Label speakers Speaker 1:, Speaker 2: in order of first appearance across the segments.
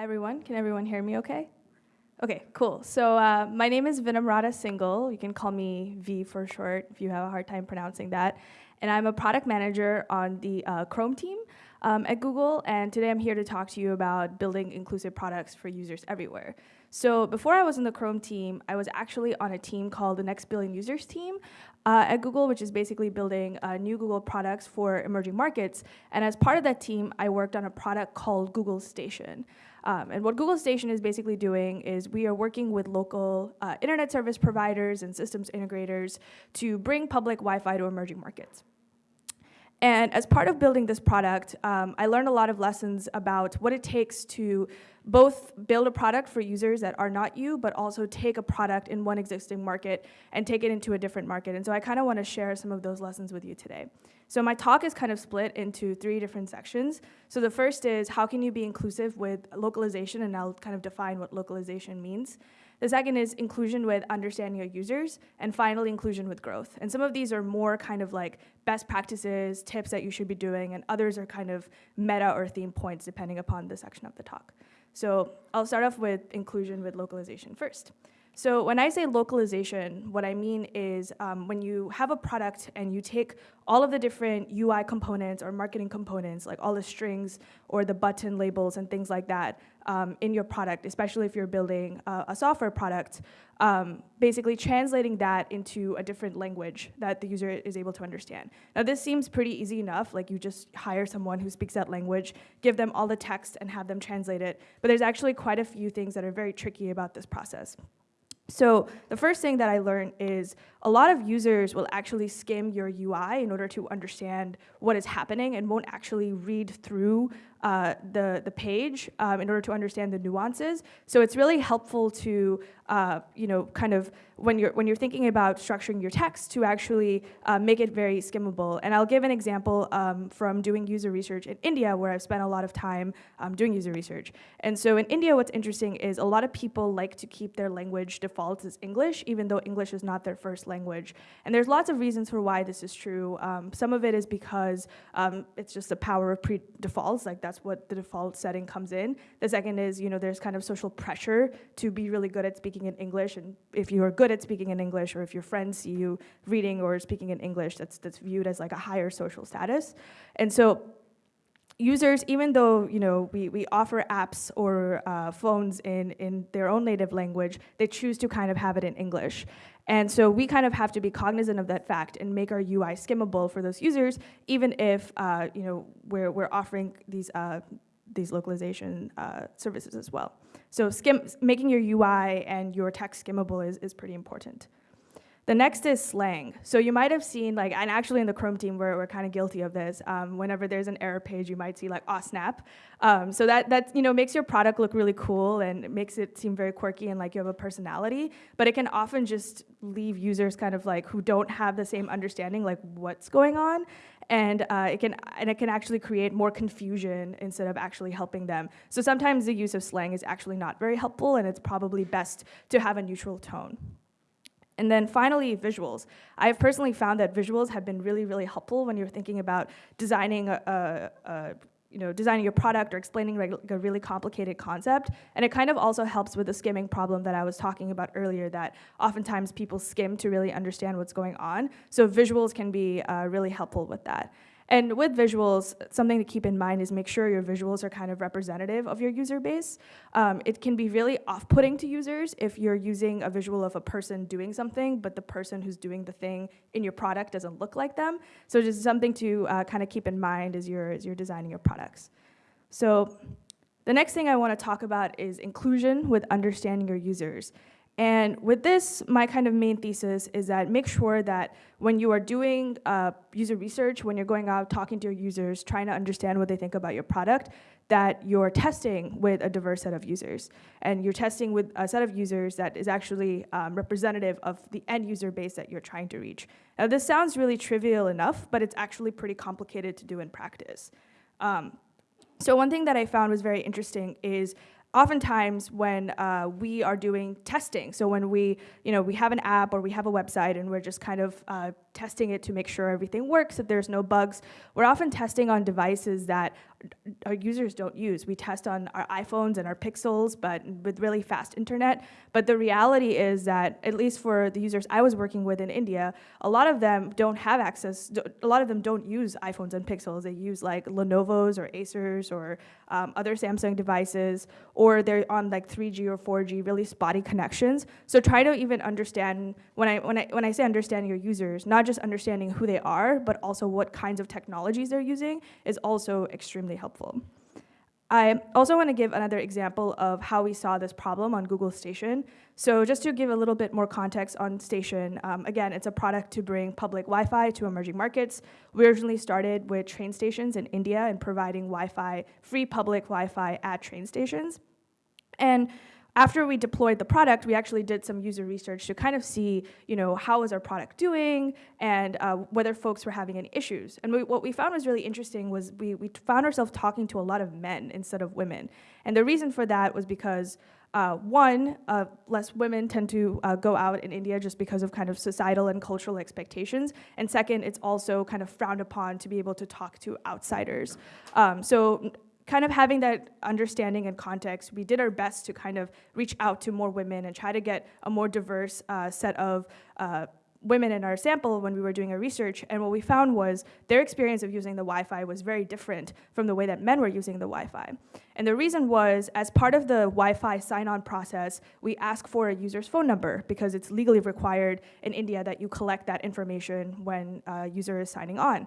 Speaker 1: Hi, everyone. Can everyone hear me okay? Okay, cool. So uh, my name is Vinamrata Singhal. You can call me V for short if you have a hard time pronouncing that. And I'm a product manager on the uh, Chrome team um, at Google. And today I'm here to talk to you about building inclusive products for users everywhere. So before I was in the Chrome team, I was actually on a team called the Next Billion Users team uh, at Google, which is basically building uh, new Google products for emerging markets. And as part of that team, I worked on a product called Google Station. Um, and what Google Station is basically doing is we are working with local uh, internet service providers and systems integrators to bring public Wi-Fi to emerging markets. And as part of building this product, um, I learned a lot of lessons about what it takes to both build a product for users that are not you, but also take a product in one existing market and take it into a different market. And so I kind of want to share some of those lessons with you today. So my talk is kind of split into three different sections. So the first is how can you be inclusive with localization, and I'll kind of define what localization means. The second is inclusion with understanding your users, and finally inclusion with growth. And some of these are more kind of like best practices, tips that you should be doing, and others are kind of meta or theme points depending upon the section of the talk. So I'll start off with inclusion with localization first. So when I say localization, what I mean is um, when you have a product and you take all of the different UI components or marketing components, like all the strings or the button labels and things like that um, in your product, especially if you're building uh, a software product, um, basically translating that into a different language that the user is able to understand. Now this seems pretty easy enough, like you just hire someone who speaks that language, give them all the text and have them translate it, but there's actually quite a few things that are very tricky about this process. So the first thing that I learned is a lot of users will actually skim your UI in order to understand what is happening and won't actually read through uh, the, the page um, in order to understand the nuances. So it's really helpful to, uh, you know, kind of when you're, when you're thinking about structuring your text to actually uh, make it very skimmable. And I'll give an example um, from doing user research in India where I've spent a lot of time um, doing user research. And so in India, what's interesting is a lot of people like to keep their language default as English, even though English is not their first language. And there's lots of reasons for why this is true. Um, some of it is because um, it's just the power of pre-defaults, like that's what the default setting comes in. The second is, you know, there's kind of social pressure to be really good at speaking in English, and if you are good at speaking in English, or if your friends see you reading or speaking in English, that's, that's viewed as like a higher social status. And so users, even though you know we, we offer apps or uh, phones in, in their own native language, they choose to kind of have it in English. And so we kind of have to be cognizant of that fact and make our UI skimmable for those users, even if uh, you know we're, we're offering these, uh, these localization uh, services as well. So skim, making your UI and your text skimmable is, is pretty important. The next is slang. So you might have seen, like, and actually in the Chrome team, we're, we're kind of guilty of this. Um, whenever there's an error page, you might see like, oh, snap. Um, so that, that, you know, makes your product look really cool and makes it seem very quirky and like you have a personality. But it can often just leave users kind of like who don't have the same understanding, like what's going on. And, uh, it can, and it can actually create more confusion instead of actually helping them. So sometimes the use of slang is actually not very helpful and it's probably best to have a neutral tone. And then finally, visuals. I've personally found that visuals have been really, really helpful when you're thinking about designing a, a, a you know, designing your product or explaining like a really complicated concept. And it kind of also helps with the skimming problem that I was talking about earlier that oftentimes people skim to really understand what's going on. So visuals can be uh, really helpful with that. And with visuals, something to keep in mind is make sure your visuals are kind of representative of your user base. Um, it can be really off-putting to users if you're using a visual of a person doing something, but the person who's doing the thing in your product doesn't look like them. So just something to uh, kind of keep in mind as you're, as you're designing your products. So the next thing I want to talk about is inclusion with understanding your users. And with this, my kind of main thesis is that make sure that when you are doing uh, user research, when you're going out talking to your users, trying to understand what they think about your product, that you're testing with a diverse set of users. And you're testing with a set of users that is actually um, representative of the end user base that you're trying to reach. Now this sounds really trivial enough, but it's actually pretty complicated to do in practice. Um, so one thing that I found was very interesting is oftentimes when uh, we are doing testing, so when we, you know, we have an app or we have a website and we're just kind of uh, testing it to make sure everything works, that there's no bugs, we're often testing on devices that our users don't use. We test on our iPhones and our Pixels, but with really fast internet. But the reality is that, at least for the users I was working with in India, a lot of them don't have access, a lot of them don't use iPhones and Pixels. They use like Lenovo's or Acer's or um, other Samsung devices, or they're on like 3G or 4G, really spotty connections. So try to even understand, when I, when I, when I say understand your users, not just understanding who they are, but also what kinds of technologies they're using is also extremely helpful. I also want to give another example of how we saw this problem on Google Station. So just to give a little bit more context on Station, um, again, it's a product to bring public Wi-Fi to emerging markets. We originally started with train stations in India and providing Wi-Fi, free public Wi-Fi at train stations. And after we deployed the product, we actually did some user research to kind of see, you know, how was our product doing and uh, whether folks were having any issues. And we, what we found was really interesting was we, we found ourselves talking to a lot of men instead of women. And the reason for that was because uh, one, uh, less women tend to uh, go out in India just because of kind of societal and cultural expectations. And second, it's also kind of frowned upon to be able to talk to outsiders. Um, so kind of having that understanding and context, we did our best to kind of reach out to more women and try to get a more diverse uh, set of uh, women in our sample when we were doing our research, and what we found was their experience of using the Wi-Fi was very different from the way that men were using the Wi-Fi. And the reason was, as part of the Wi-Fi sign-on process, we ask for a user's phone number because it's legally required in India that you collect that information when a user is signing on.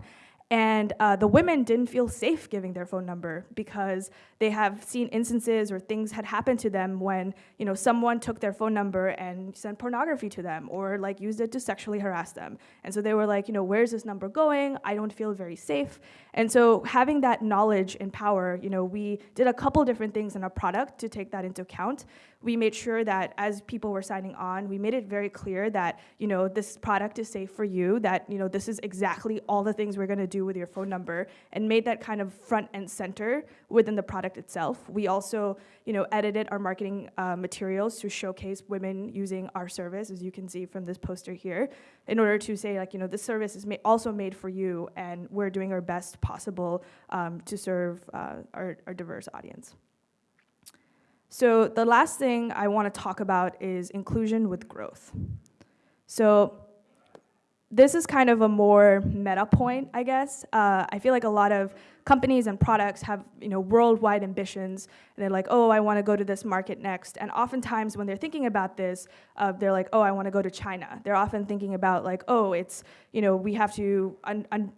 Speaker 1: And uh, the women didn't feel safe giving their phone number because they have seen instances or things had happened to them when you know someone took their phone number and sent pornography to them or like used it to sexually harass them. And so they were like, you know, where's this number going? I don't feel very safe. And so having that knowledge and power, you know, we did a couple different things in our product to take that into account we made sure that as people were signing on, we made it very clear that, you know, this product is safe for you, that, you know, this is exactly all the things we're gonna do with your phone number, and made that kind of front and center within the product itself. We also, you know, edited our marketing uh, materials to showcase women using our service, as you can see from this poster here, in order to say, like, you know, this service is ma also made for you, and we're doing our best possible um, to serve uh, our, our diverse audience. So the last thing I want to talk about is inclusion with growth. So this is kind of a more meta point, I guess. Uh, I feel like a lot of companies and products have you know worldwide ambitions, and they're like, oh, I want to go to this market next. And oftentimes, when they're thinking about this, uh, they're like, oh, I want to go to China. They're often thinking about like, oh, it's you know we have to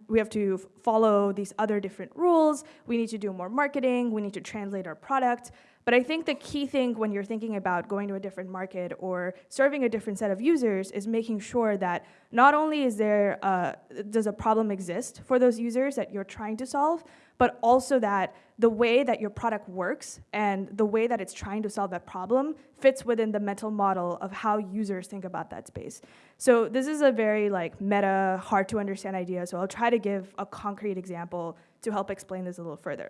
Speaker 1: we have to follow these other different rules. We need to do more marketing. We need to translate our product. But I think the key thing when you're thinking about going to a different market or serving a different set of users is making sure that not only is there a, does a problem exist for those users that you're trying to solve, but also that the way that your product works and the way that it's trying to solve that problem fits within the mental model of how users think about that space. So this is a very like meta, hard to understand idea, so I'll try to give a concrete example to help explain this a little further.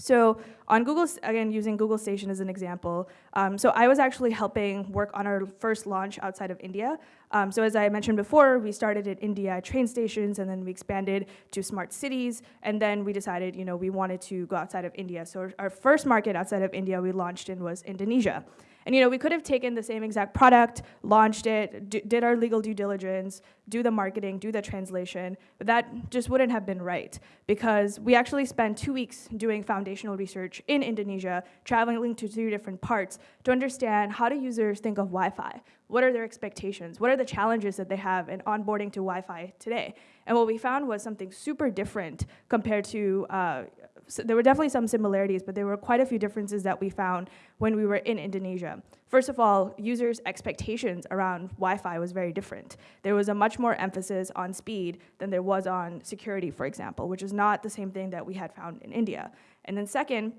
Speaker 1: So on Google, again, using Google Station as an example, um, so I was actually helping work on our first launch outside of India. Um, so as I mentioned before, we started in India train stations, and then we expanded to smart cities, and then we decided, you know, we wanted to go outside of India. So our first market outside of India we launched in was Indonesia. And you know, we could have taken the same exact product, launched it, did our legal due diligence, do the marketing, do the translation, but that just wouldn't have been right because we actually spent two weeks doing foundational research in Indonesia, traveling to two different parts to understand how do users think of Wi-Fi? What are their expectations? What are the challenges that they have in onboarding to Wi-Fi today? And what we found was something super different compared to uh, so there were definitely some similarities, but there were quite a few differences that we found when we were in Indonesia. First of all, users' expectations around Wi-Fi was very different. There was a much more emphasis on speed than there was on security, for example, which is not the same thing that we had found in India. And then second,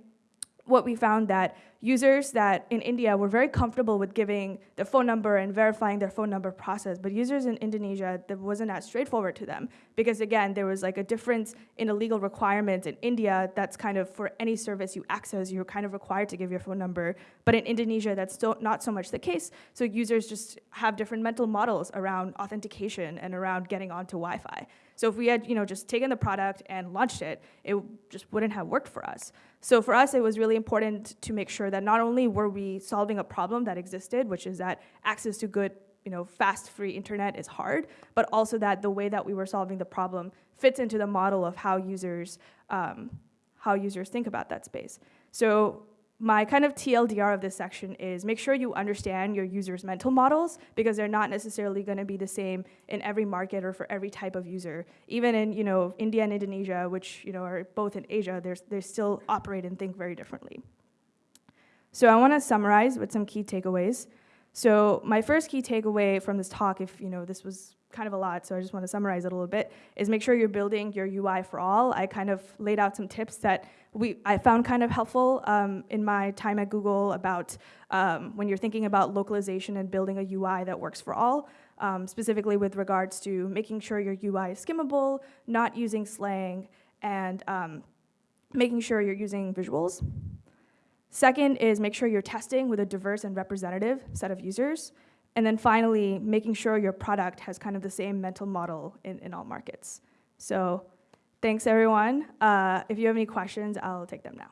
Speaker 1: what we found that users that in India were very comfortable with giving their phone number and verifying their phone number process, but users in Indonesia, that wasn't as straightforward to them. Because again, there was like a difference in a legal requirement in India that's kind of for any service you access, you're kind of required to give your phone number. But in Indonesia, that's still not so much the case. So users just have different mental models around authentication and around getting onto Wi-Fi. So if we had, you know, just taken the product and launched it, it just wouldn't have worked for us. So for us, it was really important to make sure that not only were we solving a problem that existed, which is that access to good, you know, fast, free internet is hard, but also that the way that we were solving the problem fits into the model of how users, um, how users think about that space. So my kind of TLDR of this section is make sure you understand your users' mental models because they're not necessarily going to be the same in every market or for every type of user. Even in you know India and Indonesia, which you know are both in Asia, they still operate and think very differently. So I want to summarize with some key takeaways. So my first key takeaway from this talk, if you know this was kind of a lot, so I just want to summarize it a little bit, is make sure you're building your UI for all. I kind of laid out some tips that we I found kind of helpful um, in my time at Google about um, when you're thinking about localization and building a UI that works for all, um, specifically with regards to making sure your UI is skimmable, not using slang, and um, making sure you're using visuals. Second is make sure you're testing with a diverse and representative set of users. And then finally, making sure your product has kind of the same mental model in, in all markets. So thanks, everyone. Uh, if you have any questions, I'll take them now.